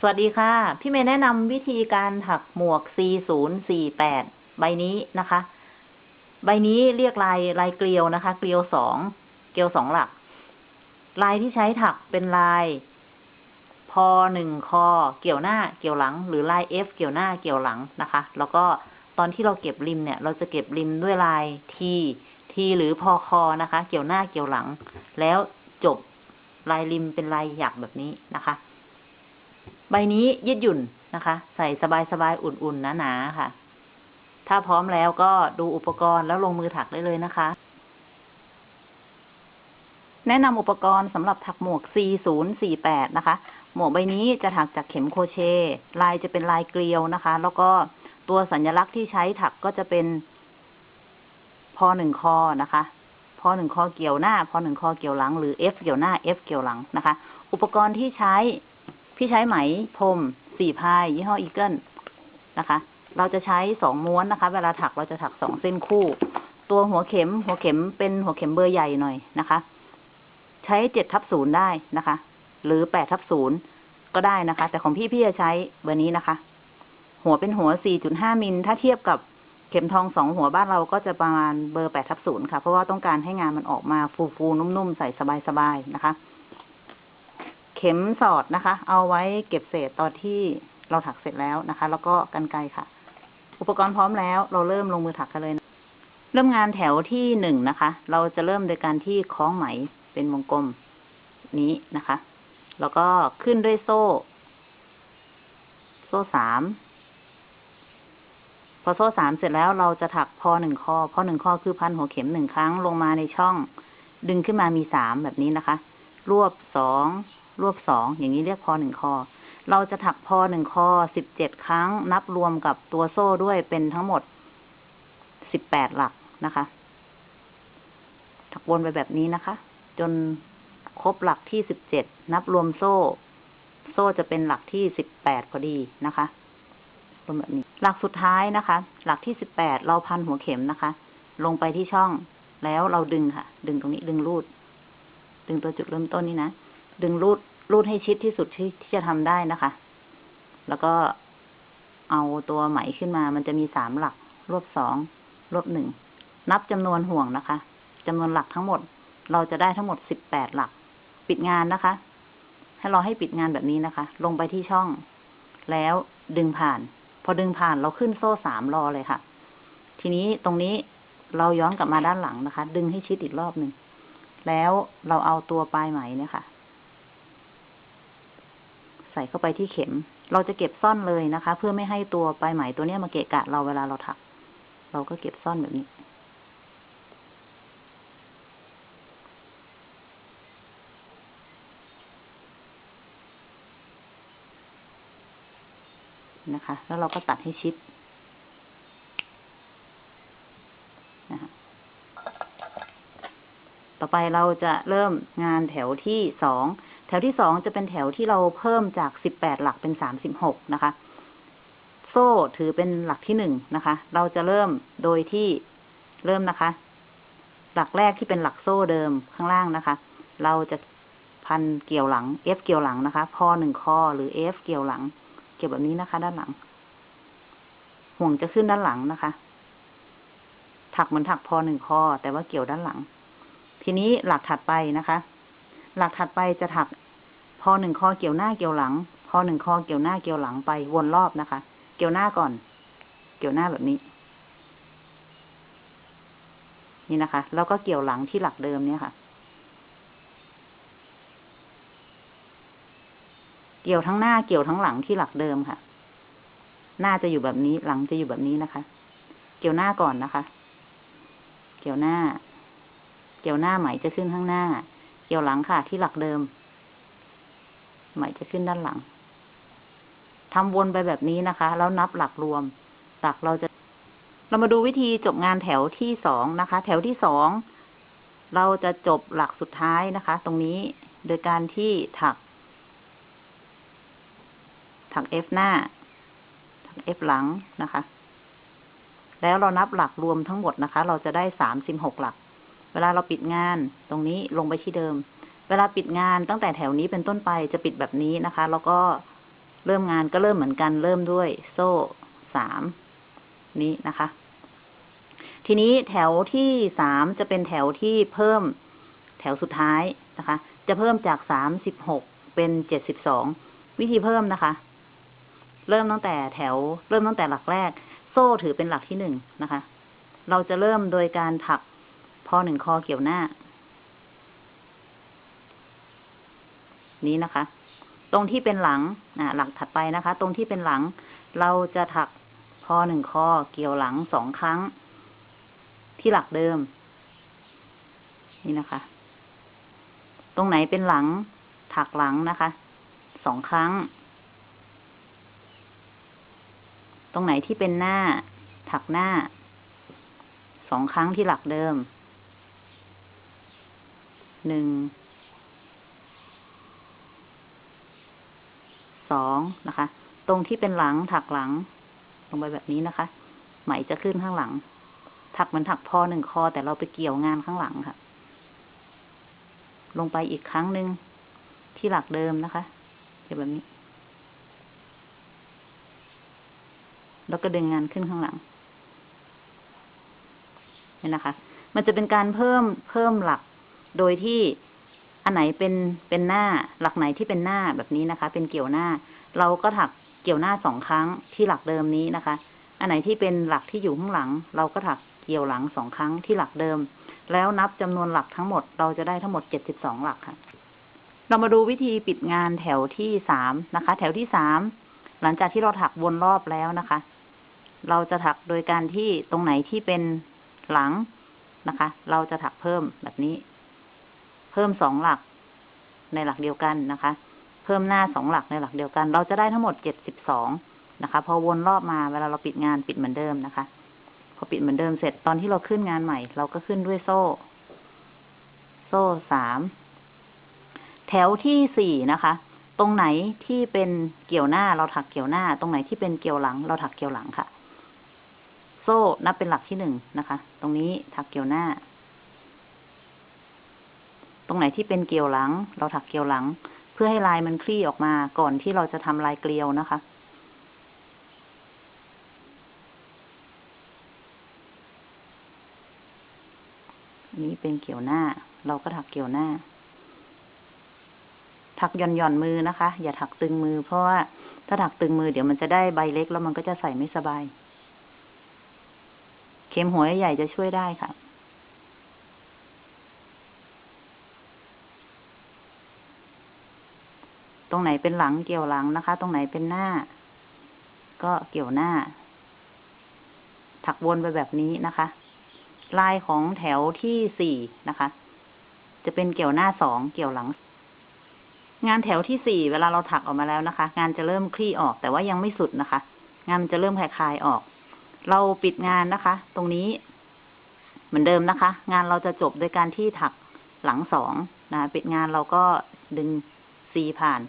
สวัสดีค่ะ พี่เมย์แนะนำวิธีการถักหมวก4048 ใบนี้นะคะ ใบนี้เรียกลายลายเกลียวนะคะ เกลียวสอง เกลียวสองหลัก ลายที่ใช้ถักเป็นลาย พอหนึ่งคอ เกี่ยวหน้า เกี่ยวหลัง หรือลาย F เกี่ยวหน้า เกี่ยวหลังนะคะ แล้วก็ตอนที่เราเก็บริมเนี่ย เราจะเก็บริมด้วยลาย T T หรือพอคอนะคะ เกี่ยวหน้า เกี่ยวหลัง แล้วจบลายริมเป็นลายหยักแบบนี้นะคะ ใบนี้ยืดหยุ่นนะคะ ใส่สบายๆ อุ่นๆ หนาๆ ค่ะ ถ้าพร้อมแล้วก็ดูอุปกรณ์แล้วลงมือถักได้เลยนะคะ แนะนำอุปกรณ์สำหรับถักหมวก 4048 นะคะ หมวกใบนี้จะถักจากเข็มโครเชต์ลายจะเป็นลายเกลียวนะคะ แล้วก็ตัวสัญลักษณ์ที่ใช้ถักก็จะเป็น พอหนึ่งคอนะคะพอหนึ่งคอเกี่ยวหน้า พอหนึ่งคอเกี่ยวหลัง หรือ F เกี่ยวหน้า F เกี่ยวหลังนะคะ อุปกรณ์ที่ใช้ พี่ใช้ไหมพรมสี่ ply ยี่ห้อ Eagle นะคะ เราจะใช้สองม้วนนะคะ เวลาถักเราจะถักสองเส้นคู่ ตัวหัวเข็ม หัวเข็มเป็นหัวเข็มเบอร์ใหญ่หน่อยนะคะ ใช้เจ็ดทับศูนย์ได้นะคะ หรือแปดทับศูนย์ก็ได้นะคะ แต่ของพี่พี่จะใช้เบอร์นี้นะคะ หัวเป็นหัวสี่จุดห้ามิลถ้าเทียบกับเข็มทองสองหัวบ้านเราก็จะประมาณเบอร์แปดทับศูนย์ค่ะ เพราะว่าต้องการให้งานมันออกมาฟูๆนุ่มๆใส่สบายๆนะคะ เข็มสอดนะคะ เอาไว้เก็บเศษตอนที่เราถักเสร็จแล้วนะคะ แล้วก็กันไกค่ะ อุปกรณ์พร้อมแล้ว เราเริ่มลงมือถักกันเลยนะเริ่มงานแถวที่หนึ่งนะคะ เราจะเริ่มโดยการที่คล้องไหมเป็นวงกลมนี้นะคะ แล้วก็ขึ้นด้วยโซ่ โซ่สามพอโซ่สามเสร็จแล้วเราจะถักพอหนึ่งข้อพอหนึ่งข้อคือพันหัวเข็มหนึ่งครั้งลงมาในช่อง ดึงขึ้นมามีสามแบบนี้นะคะ รวบสอง รวบสองอย่างนี้เรียกพอหนึ่งคอ เราจะถักพอหนึ่งคอสิบเจ็ดครั้ง นับรวมกับตัวโซ่ด้วยเป็นทั้งหมดสิบแปดหลักนะคะ ถักวนไปแบบนี้นะคะ จนครบหลักที่สิบเจ็ดนับรวมโซ่ โซ่จะเป็นหลักที่สิบแปดพอดีนะคะรวมแบบนี้ หลักสุดท้ายนะคะ หลักที่สิบแปดเราพันหัวเข็มนะคะ ลงไปที่ช่องแล้วเราดึงค่ะ ดึงตรงนี้ดึงรูด ดึงตัวจุดเริ่มต้นนี้นะ ดึงรูด รูดให้ชิดที่สุดที่ที่จะทำได้นะคะ แล้วก็เอาตัวไหมขึ้นมา มันจะมีสามหลัก รวบสอง รวบหนึ่ง นับจำนวนห่วงนะคะจำนวนหลักทั้งหมด เราจะได้ทั้งหมดสิบแปดหลัก ปิดงานนะคะ ให้เราให้ปิดงานแบบนี้นะคะ ลงไปที่ช่อง แล้วดึงผ่าน พอดึงผ่านเราขึ้นโซ่สามรอเลยค่ะ ทีนี้ตรงนี้เราย้อนกลับมาด้านหลังนะคะ ดึงให้ชิดอีกรอบหนึ่ง แล้วเราเอาตัวปลายไหมเนี่ยค่ะ ส่เข้าไปที่เข็ม เราจะเก็บซ่อนเลยนะคะ เพื่อไม่ให้ตัวปลายไหมตัวเนี้ยมาเกะกะเราเวลาเราถัก เราก็เก็บซ่อนแบบนี้ นะคะ แล้วเราก็ตัดให้ชิดนะคะต่อไปเราจะเริ่มงานแถวที่สอง แถวที่สองจะเป็นแถวที่เราเพิ่มจากสิบแปดหลักเป็นสามสิบหกนะคะ โซ่ถือเป็นหลักที่หนึ่งนะคะ เราจะเริ่มโดยที่เริ่มนะคะ หลักแรกที่เป็นหลักโซ่เดิมข้างล่างนะคะ เราจะพันเกี่ยวหลัง F เกี่ยวหลังนะคะ พอหนึ่งคอหรือ F เกี่ยวหลัง เกี่ยวแบบนี้นะคะ ด้านหลัง ห่วงจะขึ้นด้านหลังนะคะ ถักเหมือนถักพอหนึ่งคอแต่ว่าเกี่ยวด้านหลัง ทีนี้หลักถัดไปนะคะ หลักถัดไปจะถัก พอหนึ่งคอเกี่ยวหน้าเกี่ยวหลัง พอหนึ่งคอเกี่ยวหน้าเกี่ยวหลังไปวนรอบนะคะ เกี่ยวหน้าก่อน เกี่ยวหน้าแบบนี้ นี่นะคะ แล้วก็เกี่ยวหลังที่หลักเดิมเนี่ยค่ะ เกี่ยวทั้งหน้าเกี่ยวทั้งหลังที่หลักเดิมค่ะ หน้าจะอยู่แบบนี้ หลังจะอยู่แบบนี้นะคะ เกี่ยวหน้าก่อนนะคะ เกี่ยวหน้า เกี่ยวหน้าไหมจะขึ้นข้างหน้า เกี่ยวหลังค่ะ ที่หลักเดิม ไหมจะขึ้นด้านหลังทำวนไปแบบนี้นะคะ แล้วนับหลักรวม หลักเราจะ เรามาดูวิธีจบงานแถวที่สองนะคะ แถวที่สองเราจะจบหลักสุดท้ายนะคะ ตรงนี้โดยการที่ถัก ถัก F หน้า ถัก F หลังนะคะ แล้วเรานับหลักรวมทั้งหมดนะคะ เราจะได้สามสิบหกหลัก เวลาเราปิดงานตรงนี้ลงไปที่เดิม เวลาปิดงานตั้งแต่แถวนี้เป็นต้นไปจะปิดแบบนี้นะคะ แล้วก็เริ่มงานก็เริ่มเหมือนกันเริ่มด้วยโซ่สามนี้นะคะ ทีนี้แถวที่สามจะเป็นแถวที่เพิ่มแถวสุดท้ายนะคะ จะเพิ่มจากสามสิบหกเป็นเจ็ดสิบสองวิธีเพิ่มนะคะ เริ่มตั้งแต่แถว เริ่มตั้งแต่หลักแรก โซ่ถือเป็นหลักที่หนึ่งนะคะ เราจะเริ่มโดยการถัก พอหนึ่งคอเกี่ยวหน้า นี้นะคะ ตรงที่เป็นหลังอ่าหลักถัดไปนะคะ ตรงที่เป็นหลัง เราจะถักพอหนึ่งคอเกี่ยวหลังสองครั้ง ที่หลักเดิม นี่นะคะ ตรงไหนเป็นหลัง ถักหลังนะคะสองครั้ง ตรงไหนที่เป็นหน้า ถักหน้าสองครั้งที่หลักเดิม หนึ่งสองนะคะ ตรงที่เป็นหลังถักหลัง ลงไปแบบนี้นะคะ ไหมจะขึ้นข้างหลัง ถักเหมือนถักพอหนึ่งคอแต่เราไปเกี่ยวงานข้างหลังค่ะ ลงไปอีกครั้งหนึ่งที่หลักเดิมนะคะเกี่ยวแบบนี้ แล้วก็ดึงงานขึ้นข้างหลังเนี่ยนะคะ มันจะเป็นการเพิ่มเพิ่มหลัก โดยที่อันไหนเป็นเป็นหน้าหลักไหนที่เป็นหน้าแบบนี้นะคะ เป็นเกี่ยวหน้า เราก็ถักเกี่ยวหน้าสองครั้งที่หลักเดิมนี้นะคะ อันไหนที่เป็นหลักที่อยู่ข้างหลัง เราก็ถักเกี่ยวหลังสองครั้งที่หลักเดิม แล้วนับจำนวนหลักทั้งหมดเราจะได้ทั้งหมดเจ็ดสิบสองหลักค่ะ เรามาดูวิธีปิดงานแถวที่สามนะคะ แถวที่สามหลังจากที่เราถักวนรอบแล้วนะคะ เราจะถักโดยการที่ตรงไหนที่เป็นหลังนะคะ เราจะถักเพิ่มแบบนี้ พิ่มสองหลักในหลักเดียวกันนะคะ เพิ่มหน้าสองหลักในหลักเดียวกัน เราจะได้ทั้งหมดเจ็ดสิบสองนะคะ พอวนรอบมาเวลาเราปิดงานปิดเหมือนเดิมนะคะ พอปิดเหมือนเดิมเสร็จตอนที่เราขึ้นงานใหม่ เราก็ขึ้นด้วยโซ่ โซ่สามแถวที่สี่นะคะ ตรงไหนที่เป็นเกี่ยวหน้าเราถักเกี่ยวหน้า ตรงไหนที่เป็นเกี่ยวหลัง เราถักเกี่ยวหลังค่ะ โซ่นับเป็นหลักที่หนึ่งนะคะ ตรงนี้ถักเกี่ยวหน้า ตรงไหนที่เป็นเกลียวหลัง เราถักเกลียวหลัง เพื่อให้ลายมันคลี่ออกมาก่อนที่เราจะทำลายเกลียวนะคะ นี้เป็นเกี่ยวหน้า เราก็ถักเกี่ยวหน้า ถักหย่อนหย่อนมือนะคะ อย่าถักตึงมือ เพราะว่าถ้าถักตึงมือเดี๋ยวมันจะได้ใบเล็กแล้วมันก็จะใส่ไม่สบาย เข็มหัวใหญ่จะช่วยได้ค่ะ ตรงไหนเป็นหลังเกี่ยวหลังนะคะ ตรงไหนเป็นหน้า ก็เกี่ยวหน้า ถักวนไปแบบนี้นะคะ ลายของแถวที่สี่นะคะ จะเป็นเกี่ยวหน้าสองเกี่ยวหลัง งานแถวที่สี่เวลาเราถักออกมาแล้วนะคะ งานจะเริ่มคลี่ออกแต่ว่ายังไม่สุดนะคะ งานมันจะเริ่มคลายๆออก เราปิดงานนะคะ ตรงนี้ เหมือนเดิมนะคะ งานเราจะจบโดยการที่ถักหลังสองนะปิดงานเราก็ดึง ซีผ่าน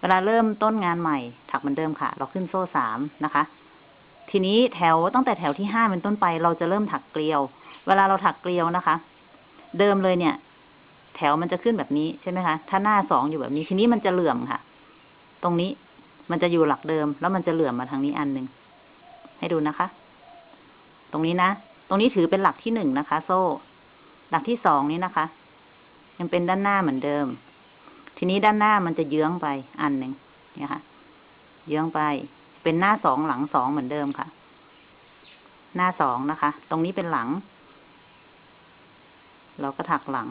เวลาเริ่มต้นงานใหม่ ถักเหมือนเดิมค่ะ เราขึ้นโซ่สามนะคะ ทีนี้แถวตั้งแต่แถวที่ห้าเป็นต้นไป เราจะเริ่มถักเกลียว เวลาเราถักเกลียวนะคะ เดิมเลยเนี่ย แถวมันจะขึ้นแบบนี้ใช่ไหมคะ ถ้าหน้าสองอยู่แบบนี้ ทีนี้มันจะเหลื่อมค่ะ ตรงนี้มันจะอยู่หลักเดิม แล้วมันจะเหลื่อมมาทางนี้อันหนึ่งให้ดูนะคะ ตรงนี้นะ ตรงนี้ถือเป็นหลักที่หนึ่งนะคะ โซ่ หลักที่สองนี้นะคะ ยังเป็นด้านหน้าเหมือนเดิม ทีนี้ด้านหน้ามันจะเยื้องไปอันหนึ่งเนี่ยค่ะ เยื้องไป เป็นหน้าสองหลังสองเหมือนเดิมค่ะ หน้าสองนะคะ ตรงนี้เป็นหลัง เราก็ถักหลัง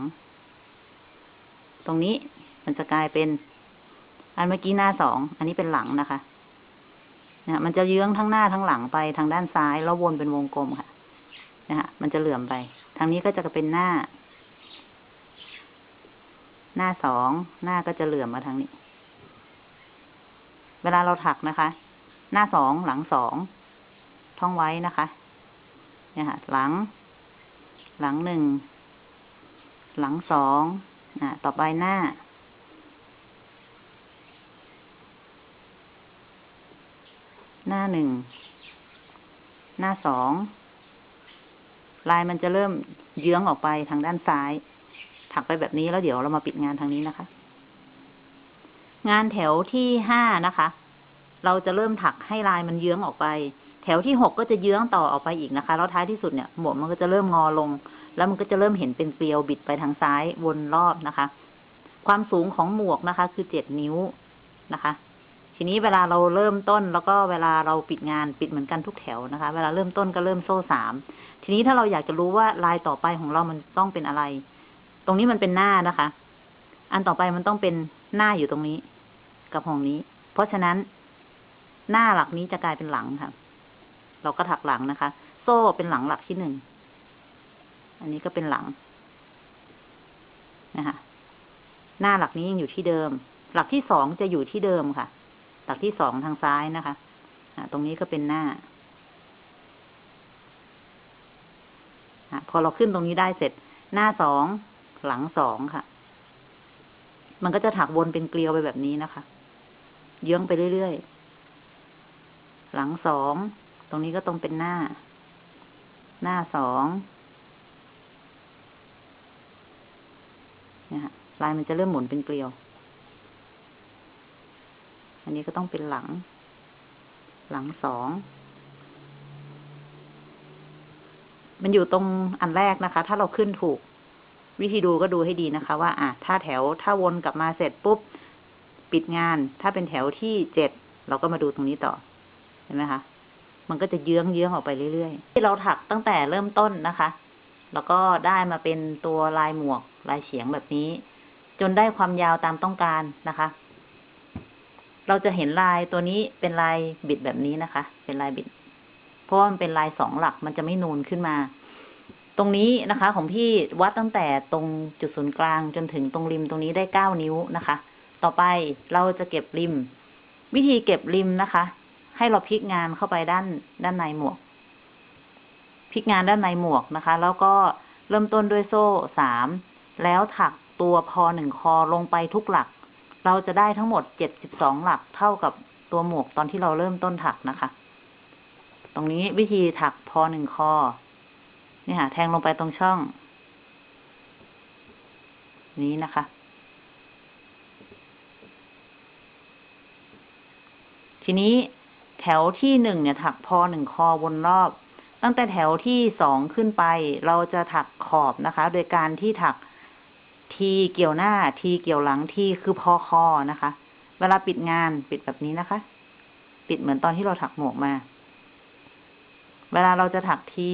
ตรงนี้มันจะกลายเป็น อันเมื่อกี้หน้าสอง อันนี้เป็นหลังนะคะนะมันจะเยื้องทั้งหน้าทั้งหลังไปทางด้านซ้าย แล้ววนเป็นวงกลมค่ะ นะฮะ มันจะเหลื่อมไป ทางนี้ก็จะเป็นหน้า หน้าสองหน้าก็จะเหลื่อมมาทางนี้ เวลาเราถักนะคะ หน้าสองหลังสองท่องไว้นะคะ เนี่ยค่ะ หลัง หลังหนึ่ง หลังสองอ่าต่อไปหน้า หน้าหนึ่ง หน้าสอง ลายมันจะเริ่มเยื้องออกไปทางด้านซ้าย ถักไปแบบนี้แล้วเดี๋ยวเรามาปิดงานทางนี้นะคะ งานแถวที่ห้านะคะ เราจะเริ่มถักให้ลายมันเยื้องออกไป แถวที่หกก็จะเยื้องต่อออกไปอีกนะคะ แล้วท้ายที่สุดเนี่ย หมวกมันก็จะเริ่มงอลง แล้วมันก็จะเริ่มเห็นเป็นเกลียวบิดไปทางซ้ายวนรอบนะคะ ความสูงของหมวกนะคะ คือเจ็ดนิ้วนะคะทีนี้เวลาเราเริ่มต้นแล้วก็เวลาเราปิดงานปิดเหมือนกันทุกแถวนะคะ เวลาเริ่มต้นก็เริ่มโซ่สามทีนี้ถ้าเราอยากจะรู้ว่าลายต่อไปของเรามันต้องเป็นอะไร ตรงนี้มันเป็นหน้านะคะ อันต่อไปมันต้องเป็นหน้าอยู่ตรงนี้ กับของนี้ เพราะฉะนั้น หน้าหลักนี้จะกลายเป็นหลังค่ะ เราก็ถักหลังนะคะ โซ่เป็นหลังหลักที่หนึ่ง อันนี้ก็เป็นหลังนะคะหน้าหลักนี้ยังอยู่ที่เดิม หลักที่สองจะอยู่ที่เดิมค่ะ หลักที่สองทางซ้ายนะคะตรงนี้ก็เป็นหน้าพอเราขึ้นตรงนี้ได้เสร็จ หน้าสอง หลังสองค่ะ มันก็จะถักวนเป็นเกลียวไปแบบนี้นะคะ เยื้องไปเรื่อยๆ หลังสอง ตรงนี้ก็ต้องเป็นหน้า หน้าสองเนี่ยค่ะลายมันจะเริ่มหมุนเป็นเกลียว อันนี้ก็ต้องเป็นหลัง หลังสอง มันอยู่ตรงอันแรกนะคะ ถ้าเราขึ้นถูก วิธีดูก็ดูให้ดีนะคะว่า อะถ้าแถวถ้าวนกลับมาเสร็จปุ๊บ ปิดงาน ถ้าเป็นแถวที่เจ็ดเราก็มาดูตรงนี้ต่อ เห็นไหมคะ มันก็จะเยื้องเยื้องออกไปเรื่อยๆ ที่เราถักตั้งแต่เริ่มต้นนะคะ แล้วก็ได้มาเป็นตัวลายหมวกลายเฉียงแบบนี้ จนได้ความยาวตามต้องการนะคะ เราจะเห็นลายตัวนี้เป็นลายบิดแบบนี้นะคะ เป็นลายบิด เพราะว่ามันเป็นลายสองหลักมันจะไม่นูนขึ้นมา รงนี้นะคะ ของพี่วัดตั้งแต่ตรงจุดศูนย์กลางจนถึงตรงริมตรงนี้ได้เก้านิ้วนะคะ ต่อไปเราจะเก็บริม วิธีเก็บริมนะคะ ให้เราพลิกงานเข้าไปด้านด้านในหมวกพลิกงานด้านในหมวกนะคะ แล้วก็เริ่มต้นด้วยโซ่สามแล้วถักตัวพอหนึ่งคอลงไปทุกหลัก เราจะได้ทั้งหมดเจ็ดสิบสองหลักเท่ากับตัวหมวกตอนที่เราเริ่มต้นถักนะคะ ตรงนี้วิธีถักพอหนึ่งคอ นี่ค่ะ แทงลงไปตรงช่อง นี้นะคะ ทีนี้แถวที่หนึ่งเนี่ย ถักพอหนึ่งคอวนรอบ ตั้งแต่แถวที่สองขึ้นไป เราจะถักขอบนะคะ โดยการที่ถักทีเกี่ยวหน้าทีเกี่ยวหลังทีคือพอคอนะคะ เวลาปิดงานปิดแบบนี้นะคะ ปิดเหมือนตอนที่เราถักหมวกมา เวลาเราจะถักที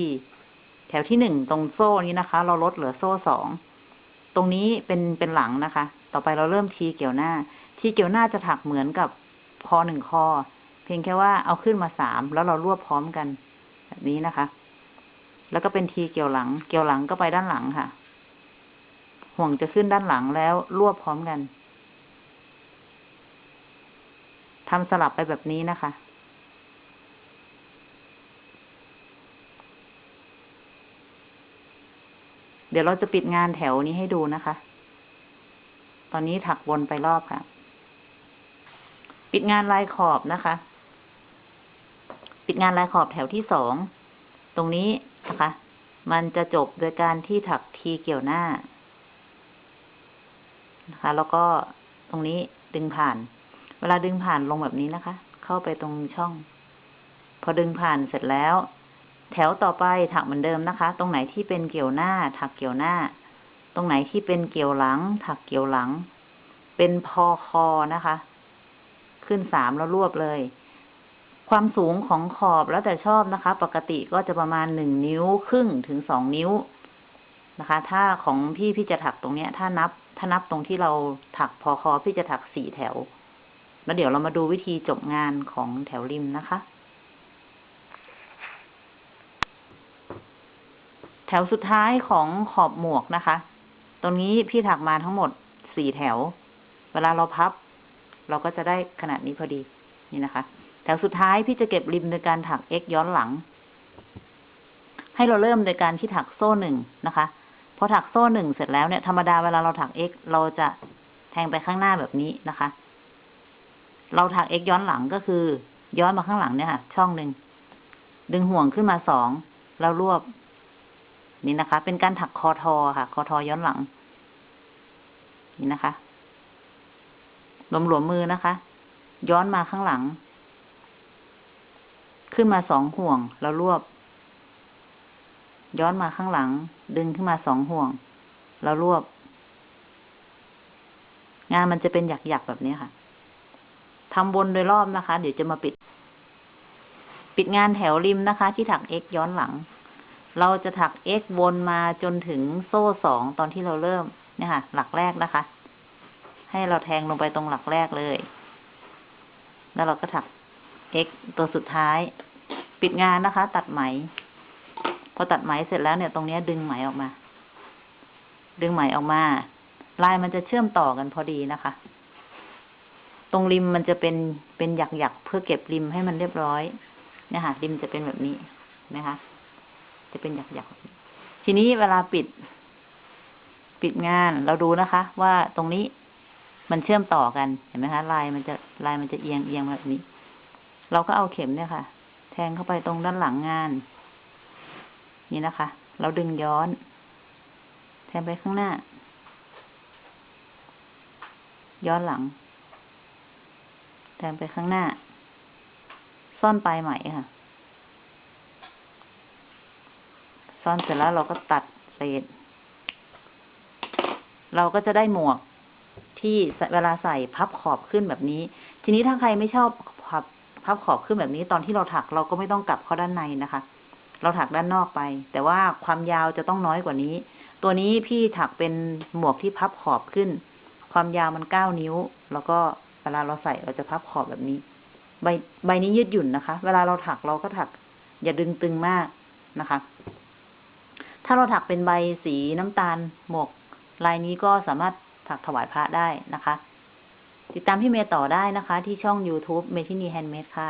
แถวที่หนึ่งตรงโซ่นี้นะคะ เราลดเหลือโซ่สอง ตรงนี้เป็นเป็นหลังนะคะ ต่อไปเราเริ่มทีเกี่ยวหน้า ทีเกี่ยวหน้าจะถักเหมือนกับคอหนึ่งคอ เพียงแค่ว่าเอาขึ้นมาสามแล้วเรารวบพร้อมกัน แบบนี้นะคะ แล้วก็เป็นทีเกี่ยวหลัง เกี่ยวหลังก็ไปด้านหลังค่ะ ห่วงจะขึ้นด้านหลังแล้วรวบพร้อมกันทำสลับไปแบบนี้นะคะ เดี๋ยวเราจะปิดงานแถวนี้ให้ดูนะคะ ตอนนี้ถักวนไปรอบค่ะ ปิดงานลายขอบนะคะ ปิดงานลายขอบแถวที่สอง ตรงนี้นะคะ มันจะจบโดยการที่ถักทีเกี่ยวหน้า นะคะ แล้วก็ตรงนี้ดึงผ่าน เวลาดึงผ่านลงแบบนี้นะคะ เข้าไปตรงช่อง พอดึงผ่านเสร็จแล้ว แถวต่อไปถักเหมือนเดิมนะคะ ตรงไหนที่เป็นเกี่ยวหน้า ถักเกี่ยวหน้า ตรงไหนที่เป็นเกี่ยวหลัง ถักเกี่ยวหลัง เป็นพอคอนะคะ ขึ้นสามแล้วรวบเลย ความสูงของขอบแล้วแต่ชอบนะคะ ปกติก็จะประมาณหนึ่งนิ้วครึ่งถึงสองนิ้วนะคะ ถ้าของพี่พี่จะถักตรงเนี้ย ถ้านับ ถ้านับตรงที่เราถักพอคอพี่จะถักสี่แถว แล้วเดี๋ยวเรามาดูวิธีจบงานของแถวริมนะคะ แถวสุดท้ายของขอบหมวกนะคะ ตรงนี้พี่ถักมาทั้งหมดสี่แถว เวลาเราพับ เราก็จะได้ขนาดนี้พอดี นี่นะคะ แถวสุดท้ายพี่จะเก็บริมโดยการถัก x ย้อนหลัง ให้เราเริ่มโดยการที่ถักโซ่หนึ่งนะคะ พอถักโซ่หนึ่งเสร็จแล้วเนี่ย ธรรมดาเวลาเราถัก x เราจะแทงไปข้างหน้าแบบนี้นะคะ เราถัก x ย้อนหลังก็คือ ย้อนมาข้างหลังเนี่ยค่ะ ช่องหนึ่ง ดึงห่วงขึ้นมาสอง แล้วรวบ นี่นะคะ เป็นการถักคอทอค่ะ คอทอย้อนหลัง นี่นะคะหลวมหลวมมือนะคะ ย้อนมาข้างหลัง ขึ้นมาสองห่วง แล้วรวบ ย้อนมาข้างหลัง ดึงขึ้นมาสองห่วง แล้วรวบ งานมันจะเป็นหยักๆแบบนี้ค่ะทำวนโดยรอบนะคะ เดี๋ยวจะมาปิด ปิดงานแถวริมนะคะ ที่ถัก x ย้อนหลัง เราจะถัก x วนมาจนถึงโซ่สองตอนที่เราเริ่มเนี่ยค่ะ หลักแรกนะคะ ให้เราแทงลงไปตรงหลักแรกเลย แล้วเราก็ถัก x ตัวสุดท้าย ปิดงานนะคะ ตัดไหม พอตัดไหมเสร็จแล้วเนี่ย ตรงนี้ดึงไหมออกมา ดึงไหมออกมา ลายมันจะเชื่อมต่อกันพอดีนะคะ ตรงริมมันจะเป็นเป็นหยักๆเพื่อเก็บริมให้มันเรียบร้อยเนี่ยค่ะริมจะเป็นแบบนี้นะคะ จะเป็นหยักๆ ทีนี้เวลาปิด ปิดงานเราดูนะคะ ว่าตรงนี้มันเชื่อมต่อกันเห็นไหมคะลายมันจะลายมันจะเอียงเอียงแบบนี้ เราก็เอาเข็มเนี่ยค่ะ แทงเข้าไปตรงด้านหลังงาน นี่นะคะ เราดึงย้อน แทงไปข้างหน้า ย้อนหลัง แทงไปข้างหน้า ซ่อนปลายไหมค่ะ ซ่อนเสร็จแล้วเราก็ตัดเศษ เราก็จะได้หมวกที่เวลาใส่พับขอบขึ้นแบบนี้ ทีนี้ถ้าใครไม่ชอบพับพับขอบขึ้นแบบนี้ ตอนที่เราถักเราก็ไม่ต้องกลับเข้าด้านในนะคะ เราถักด้านนอกไป แต่ว่าความยาวจะต้องน้อยกว่านี้ ตัวนี้พี่ถักเป็นหมวกที่พับขอบขึ้น ความยาวมันเก้านิ้ว แล้วก็เวลาเราใส่เราจะพับขอบแบบนี้ ใบใบนี้ยืดหยุ่นนะคะ เวลาเราถักเราก็ถัก อย่าดึงตึงมากนะคะ ถ้าเราถักเป็นใบสีน้ำตาลหมวกลายนี้ก็สามารถถักถวายพระได้นะคะ ติดตามพี่เมย์ต่อได้นะคะ ที่ช่อง YouTube เมทินีแฮนด์เมดค่ะ